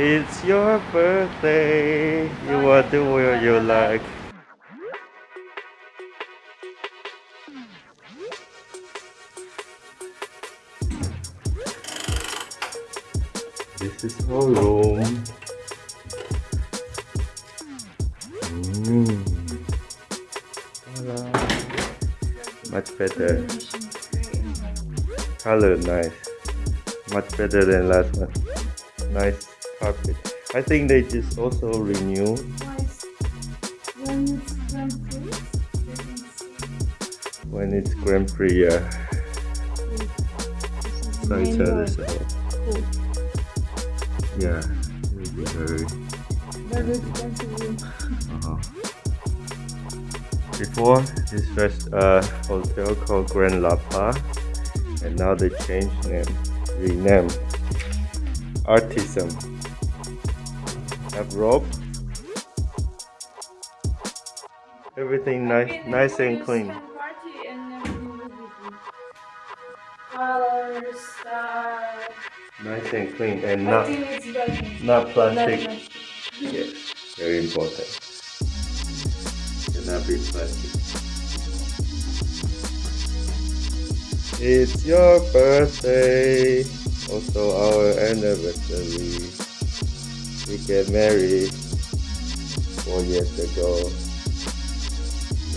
It's your birthday. You want to wear you like. This is our room. Mm. Much better. Color nice. Much better than last one. Nice carpet. I think they just also renew. When it's Grand Prix, yeah. So each other, so. Yeah, it will be very. Very expensive. Uh-huh. Before, this was a hotel called Grand Lapa, and now they changed name, rename, Artyzen. Have rope. Everything nice, nice and clean. Colors. Nice and clean, and not think it's better. not plastic. Better. Yes, very important. Cannot be plastic. It's your birthday, also our anniversary. We get married four years ago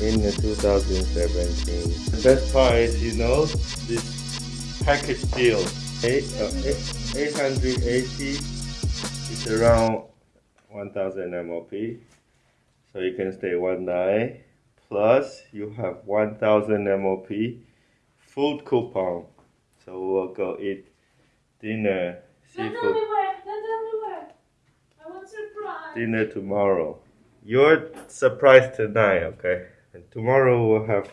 in 2017. The best part is, you know, this package deal. Eight, uh, eight, 880 is around 1000 MOP. So you can stay one night. Plus, you have 1000 MOP food coupon. So we'll go eat dinner, Don't tell me seafood where. Don't tell me where. Dinner tomorrow. Your surprise tonight, okay? And tomorrow we'll have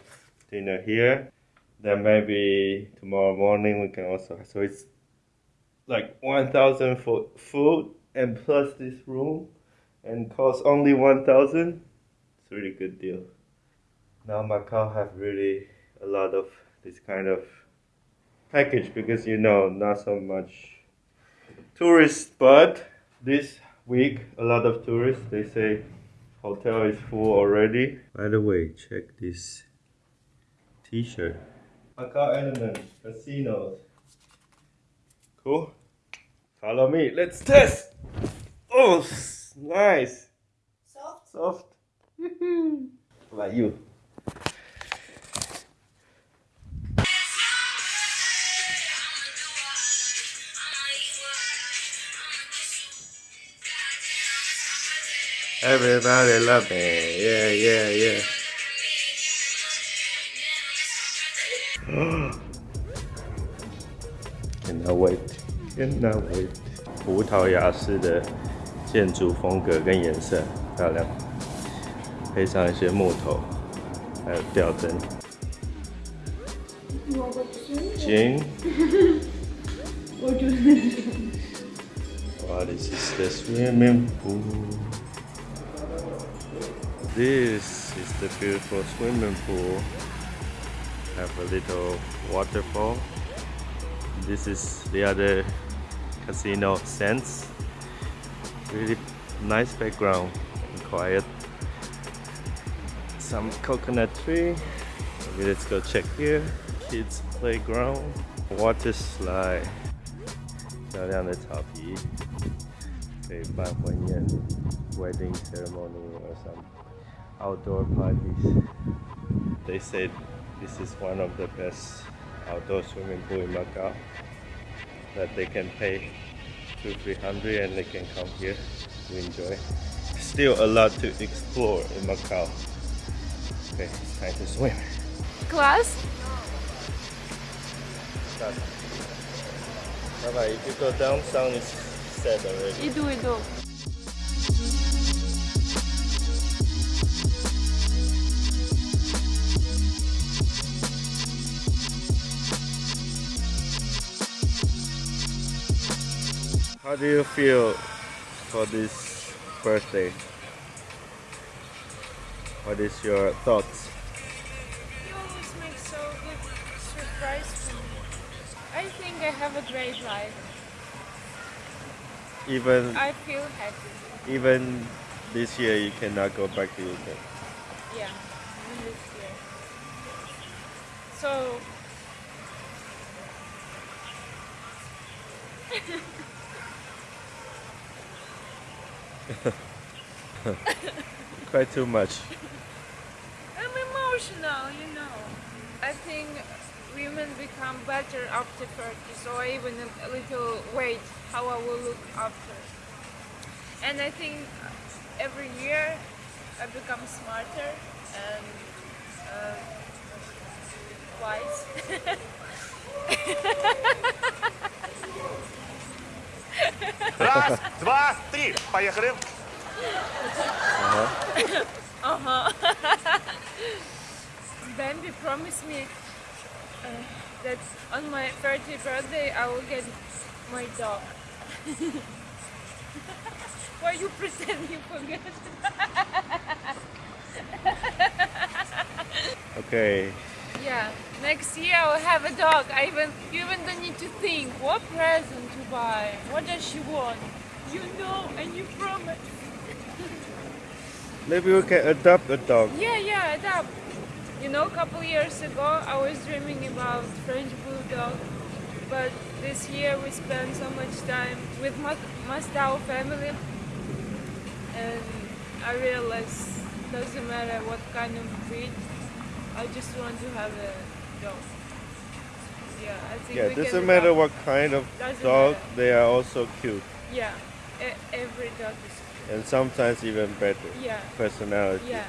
dinner here. Then maybe tomorrow morning we can also. So it's like 1000 for food and plus this room and cost only 1000 it's a really good deal now macau have really a lot of this kind of package because you know not so much tourists but this week a lot of tourists they say hotel is full already. By the way check this t-shirt. Macau Element, casinos. Cool. Follow me. Let's test. Oh nice. Soft. soft. Like you Everybody love me. Yeah, yeah, yeah. Cannot wait. Cannot wait. 葡萄牙式的建筑风格跟颜色漂亮，配上一些木头，还有吊灯。行。Or to Wow, this the swimming pool. This is the beautiful swimming pool. Have a little waterfall. This is the other casino sense. Really nice background and quiet. Some coconut tree. Maybe let's go check here. Kids playground. Water slide. 漂亮的草皮，可以办婚宴 （wedding ceremony or some outdoor parties. They said this is one of the best outdoor swimming pool in Macau that they can pay two three hundred and they can come here to enjoy. Still a lot to explore in Macau. Okay, it's time to swim. Class? Bye bye. If you go down, sound is sad already. You do, you do. How do you feel for this birthday? What is your thoughts? You always make so good surprise for me. I think I have a great life. even I feel happy. even this year you cannot go back to UK. Yeah, this year. So. Quite too much. I'm emotional, you know. I think women become better after 30, so I even a little wait how I will look after. And I think every year I become smarter and uh, wise. Раз, два, три. Поехали. Then they promised me uh, that on my 30th birthday I will get my dog. Why you pretend you forget? Okay. Yeah, next year I will have a dog. I even you even don't need to think what present to buy. What does she want? You know and you promise. Maybe we can adopt a dog. Yeah, yeah, adopt. You know, a couple years ago I was dreaming about French bulldog, but this year we spent so much time with my Mastau family, and I realized it doesn't matter what kind of breed. I just want to have a dog. Yeah, I think Yeah, doesn't matter what kind of Doesn't dog, matter. they are also cute. Yeah, e- every dog is. cute. And sometimes even better. Yeah. Personality. Yeah.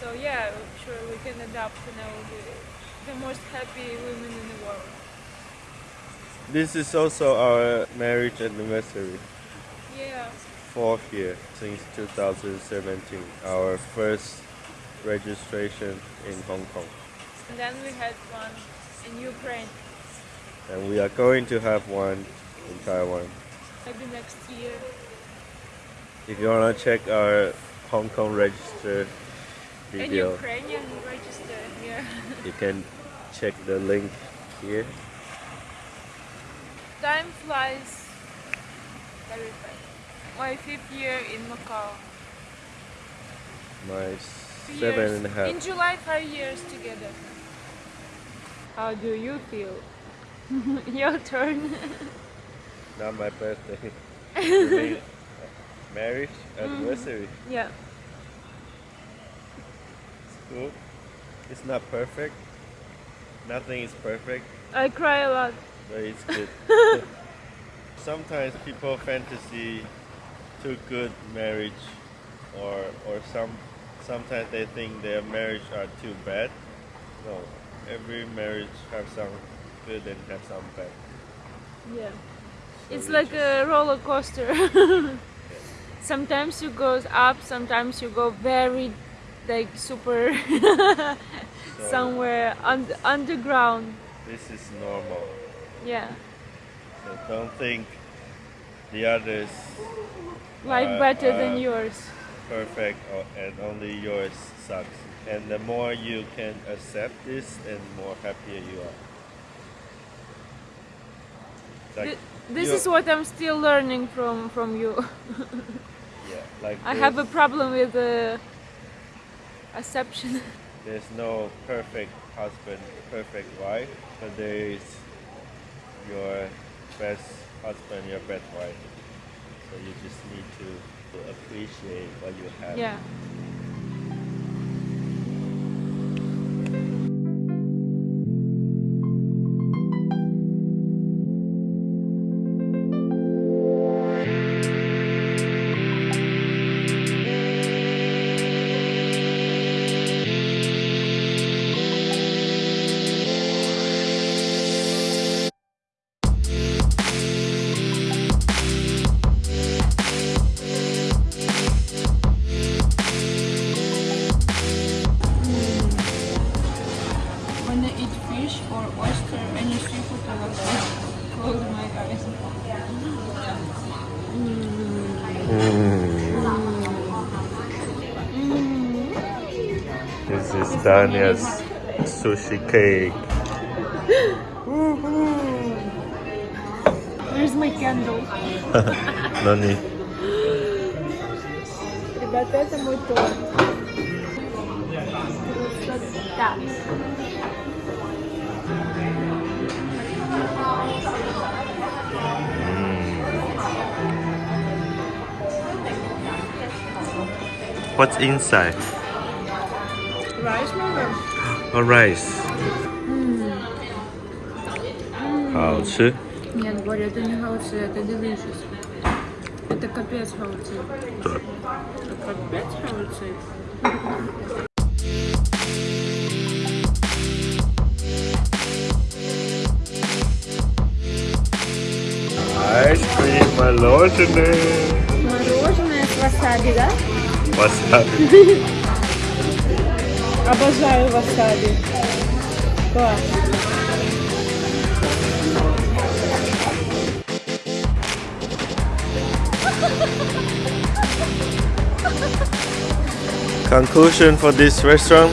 So yeah, sure we can adopt and I will be the most happy women in the world. This is also our marriage anniversary. Yeah. Fourth year since 2017. Our first registration in Hong Kong. And then we had one in Ukraine, And we are going to have one in Taiwan. maybe next year. If you wanna check our Hong Kong register And video, Ukrainian register here. you can check the link here. Time flies very fast. My fifth year in Macau. My seven years. and a half. In July, five years together. How do you feel? Your turn. Not my birthday. Mean uh, marriage anniversary. Mm-hmm. yeah. It's cool. It's not perfect. Nothing is perfect, I cry a lot. but it's good. Sometimes people fantasy too good marriage, or or some sometimes they think their marriage are too bad. No, every marriage have some good and have some bad. Yeah. So It's like just- a roller coaster. sometimes you go up, sometimes you go very like super so somewhere un- underground. This is normal. Yeah. So don't think the others Life better than uh, yours. perfect or, and only yours sucks. And the more you can accept this, and more happier you are. Like, Th- this is what I'm still learning from from you. yeah, like I have a problem with the acceptance. There's no perfect husband, perfect wife, but there is your best husband, your best wife. So you just need to, to appreciate what you have. yeah. This is Dania's sushi cake. Where's my candle. No need. Ребята, это мой торт. Так. What's inside? Rice maybe? A rice. 好吃。 Нет, Боря, это не хаоци, это delicious. Это капец хаоци. Да. Это капец хаоци. Ice cream, мороженое. Мороженое с васаби, да? Васаби. Обожаю васаби. Класс. Conclusion for this restaurant?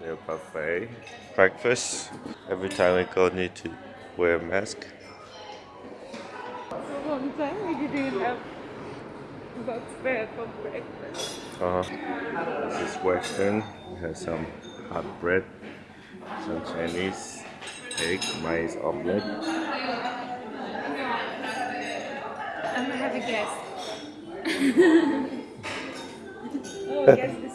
their buffet. Breakfast. Every time we go need to wear a mask. A long time we didn't have buffet for breakfast. Uh-huh. This is Western. We have some hot bread, some Chinese egg, maize omelette. I'm gonna have a guess. oh, guess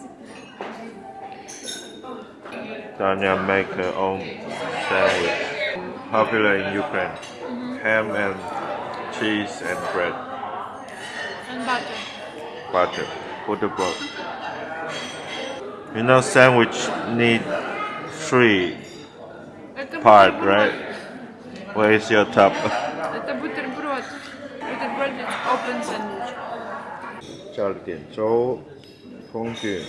Tanya make her own sandwich. Popular in Ukraine. Ham and cheese and bread. and butter. Butter. Butterbrot. You know sandwich need three Это part, бутерброд. right? Where is your top? Это бутерброд. Бутерброд is open sandwich. 叫了点粥，空卷。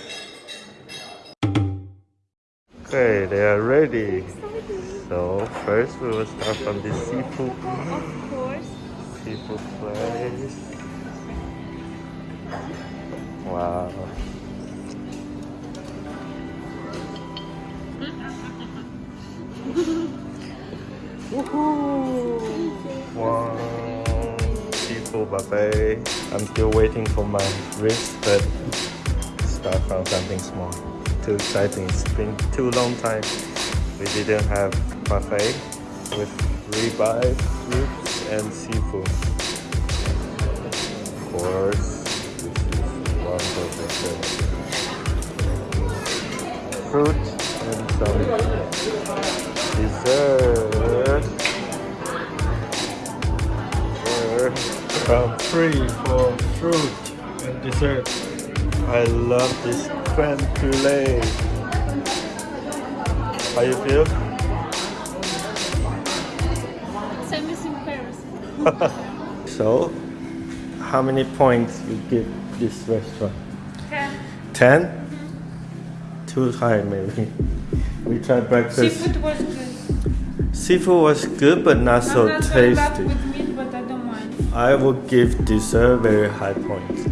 Okay, they are ready. So first we will start from the seafood Of course. seafood place. Wow. Wow. Seafood buffet. I'm still waiting for my wrist, but start from something small. Too exciting. It's been too long time. We didn't have buffet with ribeye, ribs, and seafood. Of course, this is wonderful. Fruit and some dessert. We're free for fruit and dessert. I love this creme brulee. How you feel? Same as in Paris. So, how many points you give this restaurant? Ten. 10? Mm-hmm. Too high, maybe. We tried breakfast. Seafood was good. Seafood was good, but not so I'm not so love tasty. with meat, but I don't mind. I would give dessert very high points.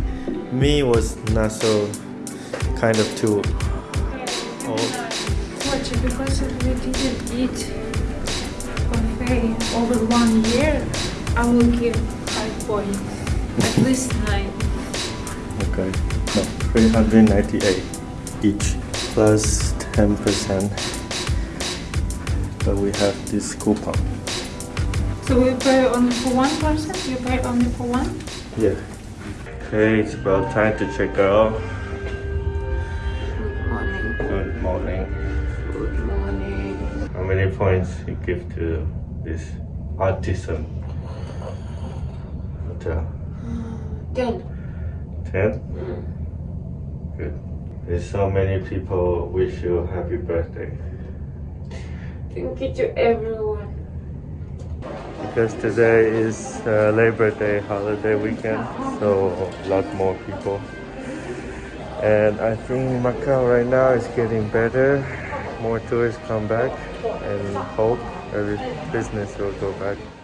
Me was not so kind of too old. Watch because we didn't eat buffet over one year, I will give five points. At least nine. Okay. No, 398 each plus 10%. But we have this coupon. So we pay only for one person? You pay only for one? Yeah. Okay, it's about time to check out. Good morning. Good morning. Good morning. How many points you give to this Artyzen hotel? Ten. 10? Mm. Good. There's so many people wish you happy birthday. Thank you to everyone. Because today is uh, Labor Day holiday weekend, so a lot more people. And I think Macau right now is getting better. More tourists come back and hope every business will go back.